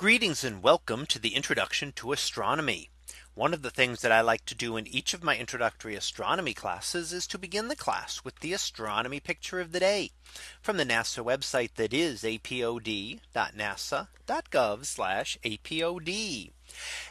Greetings and welcome to the introduction to astronomy. One of the things that I like to do in each of my introductory astronomy classes is to begin the class with the astronomy picture of the day from the NASA website that is apod.nasa.gov apod.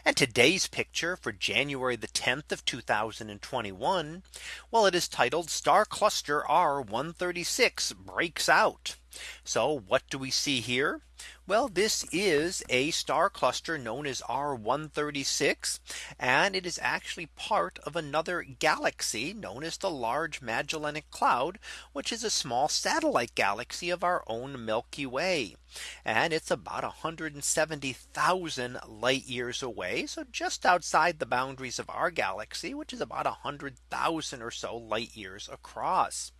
And today's picture for January the 10th of 2021. Well, it is titled Star Cluster R136 breaks out. So what do we see here? Well, this is a star cluster known as R136. And it is actually part of another galaxy known as the Large Magellanic Cloud, which is a small satellite galaxy of our own Milky Way. And it's about 170,000 light years away. So just outside the boundaries of our galaxy, which is about 100,000 or so light years across.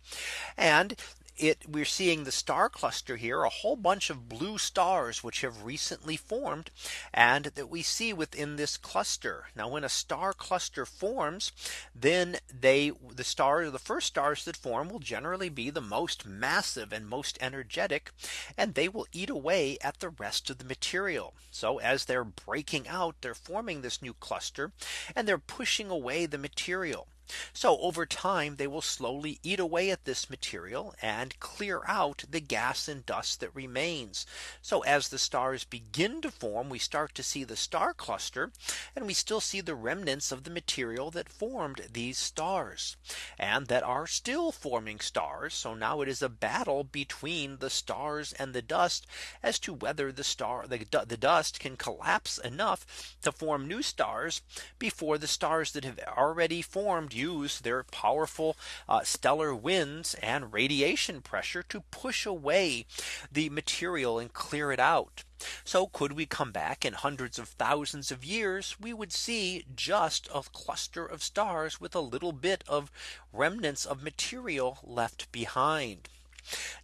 And it we're seeing the star cluster here a whole bunch of blue stars which have recently formed and that we see within this cluster. Now when a star cluster forms then they the stars the first stars that form will generally be the most massive and most energetic and they will eat away at the rest of the material. So as they're breaking out they're forming this new cluster and they're pushing away the material. So over time, they will slowly eat away at this material and clear out the gas and dust that remains. So as the stars begin to form, we start to see the star cluster and we still see the remnants of the material that formed these stars and that are still forming stars. So now it is a battle between the stars and the dust as to whether the star the, the dust can collapse enough to form new stars before the stars that have already formed use their powerful uh, stellar winds and radiation pressure to push away the material and clear it out. So could we come back in hundreds of thousands of years, we would see just a cluster of stars with a little bit of remnants of material left behind.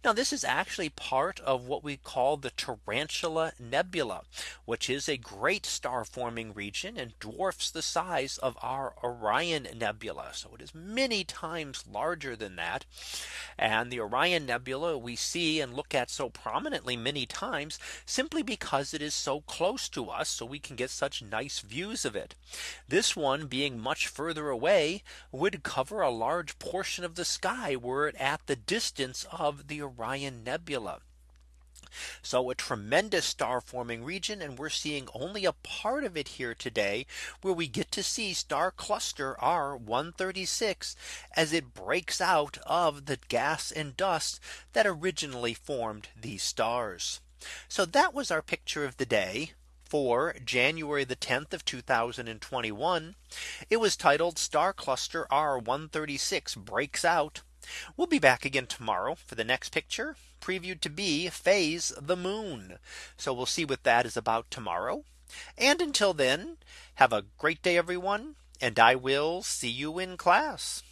Now this is actually part of what we call the Tarantula Nebula, which is a great star forming region and dwarfs the size of our Orion Nebula. So it is many times larger than that. And the Orion Nebula we see and look at so prominently many times simply because it is so close to us so we can get such nice views of it. This one being much further away would cover a large portion of the sky were it at the distance of the Orion Nebula. So a tremendous star forming region and we're seeing only a part of it here today where we get to see star cluster R136 as it breaks out of the gas and dust that originally formed these stars. So that was our picture of the day for January the 10th of 2021. It was titled Star Cluster R136 breaks out We'll be back again tomorrow for the next picture previewed to be phase the moon. So we'll see what that is about tomorrow. And until then, have a great day, everyone. And I will see you in class.